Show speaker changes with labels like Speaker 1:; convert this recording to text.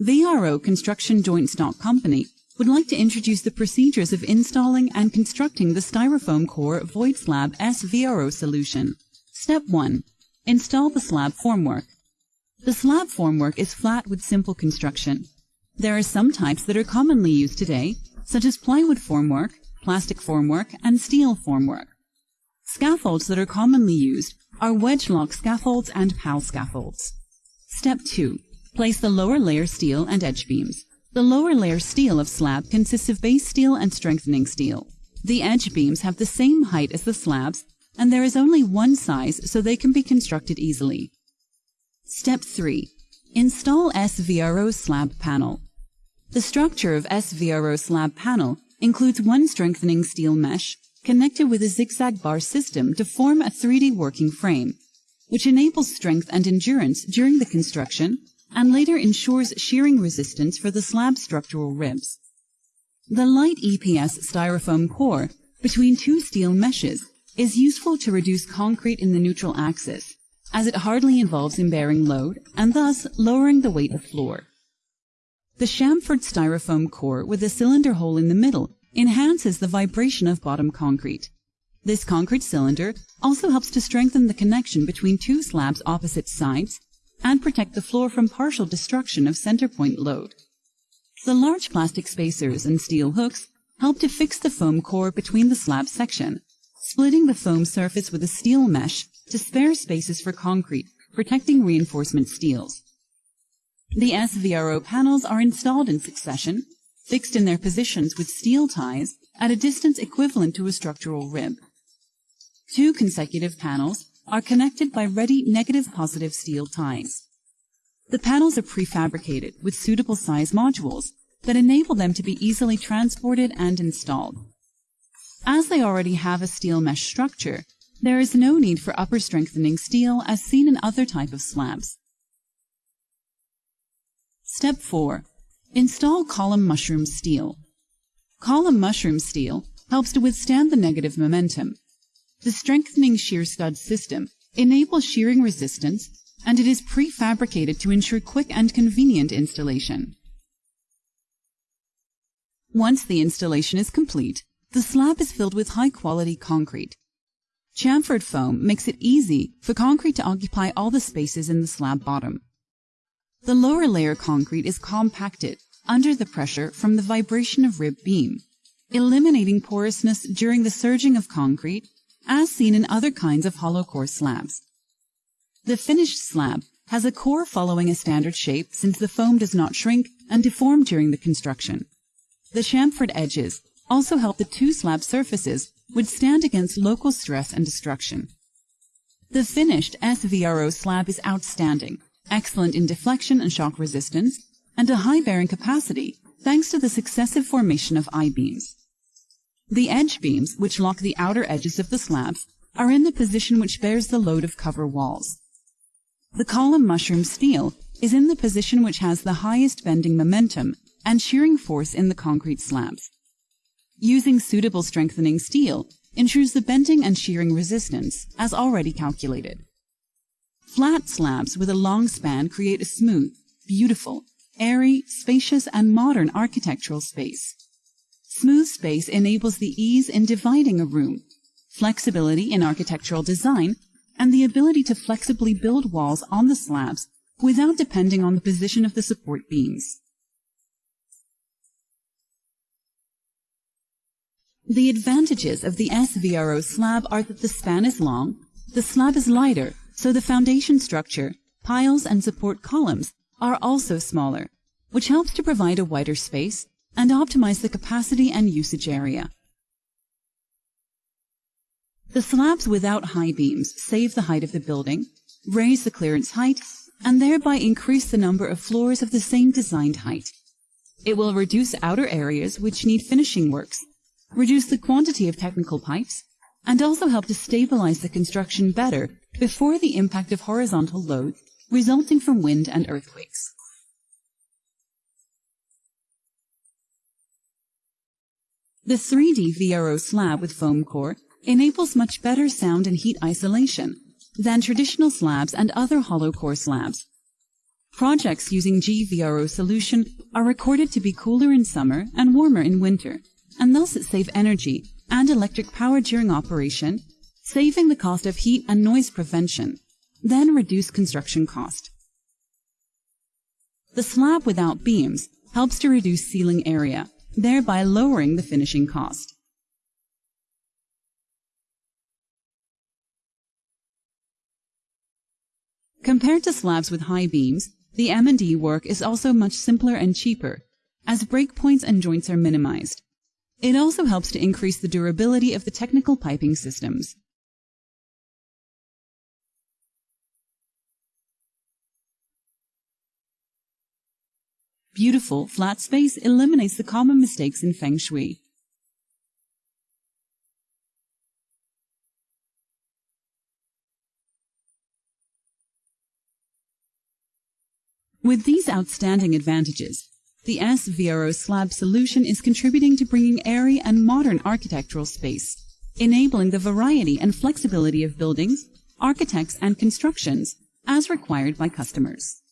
Speaker 1: VRO Construction Joint Stock Company would like to introduce the procedures of installing and constructing the Styrofoam Core Void Slab SVRO solution. Step 1. Install the slab formwork. The slab formwork is flat with simple construction. There are some types that are commonly used today, such as plywood formwork, plastic formwork, and steel formwork. Scaffolds that are commonly used are wedge lock scaffolds and PAL scaffolds. Step 2. Place the lower layer steel and edge beams. The lower layer steel of slab consists of base steel and strengthening steel. The edge beams have the same height as the slabs, and there is only one size so they can be constructed easily. Step 3. Install SVRO slab panel. The structure of SVRO slab panel includes one strengthening steel mesh connected with a zigzag bar system to form a 3D working frame, which enables strength and endurance during the construction and later ensures shearing resistance for the slab structural ribs. The light EPS styrofoam core between two steel meshes is useful to reduce concrete in the neutral axis, as it hardly involves in bearing load and thus lowering the weight of floor. The chamfered styrofoam core with a cylinder hole in the middle enhances the vibration of bottom concrete. This concrete cylinder also helps to strengthen the connection between two slabs opposite sides and protect the floor from partial destruction of center point load. The large plastic spacers and steel hooks help to fix the foam core between the slab section, splitting the foam surface with a steel mesh to spare spaces for concrete, protecting reinforcement steels. The SVRO panels are installed in succession, fixed in their positions with steel ties at a distance equivalent to a structural rib. Two consecutive panels are connected by ready negative-positive steel ties. The panels are prefabricated with suitable size modules that enable them to be easily transported and installed. As they already have a steel mesh structure, there is no need for upper strengthening steel as seen in other type of slabs. Step 4. Install column mushroom steel. Column mushroom steel helps to withstand the negative momentum the strengthening shear stud system enables shearing resistance and it is prefabricated to ensure quick and convenient installation. Once the installation is complete, the slab is filled with high-quality concrete. Chamfered foam makes it easy for concrete to occupy all the spaces in the slab bottom. The lower layer concrete is compacted under the pressure from the vibration of rib beam, eliminating porousness during the surging of concrete as seen in other kinds of hollow core slabs. The finished slab has a core following a standard shape since the foam does not shrink and deform during the construction. The chamfered edges also help the two slab surfaces withstand against local stress and destruction. The finished SVRO slab is outstanding, excellent in deflection and shock resistance, and a high bearing capacity thanks to the successive formation of I-beams. The edge beams, which lock the outer edges of the slabs, are in the position which bears the load of cover walls. The column mushroom steel is in the position which has the highest bending momentum and shearing force in the concrete slabs. Using suitable strengthening steel ensures the bending and shearing resistance, as already calculated. Flat slabs with a long span create a smooth, beautiful, airy, spacious, and modern architectural space. Smooth space enables the ease in dividing a room, flexibility in architectural design, and the ability to flexibly build walls on the slabs without depending on the position of the support beams. The advantages of the SVRO slab are that the span is long, the slab is lighter, so the foundation structure, piles, and support columns are also smaller, which helps to provide a wider space and optimize the capacity and usage area. The slabs without high beams save the height of the building, raise the clearance height, and thereby increase the number of floors of the same designed height. It will reduce outer areas which need finishing works, reduce the quantity of technical pipes, and also help to stabilize the construction better before the impact of horizontal loads resulting from wind and earthquakes. The 3D VRO slab with foam core enables much better sound and heat isolation than traditional slabs and other hollow core slabs. Projects using SVRO solution are recorded to be cooler in summer and warmer in winter, and thus it save energy and electric power during operation, saving the cost of heat and noise prevention, then reduce construction cost. The slab without beams helps to reduce ceiling area, thereby lowering the finishing cost. Compared to slabs with high beams, the M&E work is also much simpler and cheaper, as breakpoints and joints are minimized. It also helps to increase the durability of the technical piping systems. Beautiful, flat space eliminates the common mistakes in Feng Shui. With these outstanding advantages, the SVRO slab solution is contributing to bringing airy and modern architectural space, enabling the variety and flexibility of buildings, architects, and constructions as required by customers.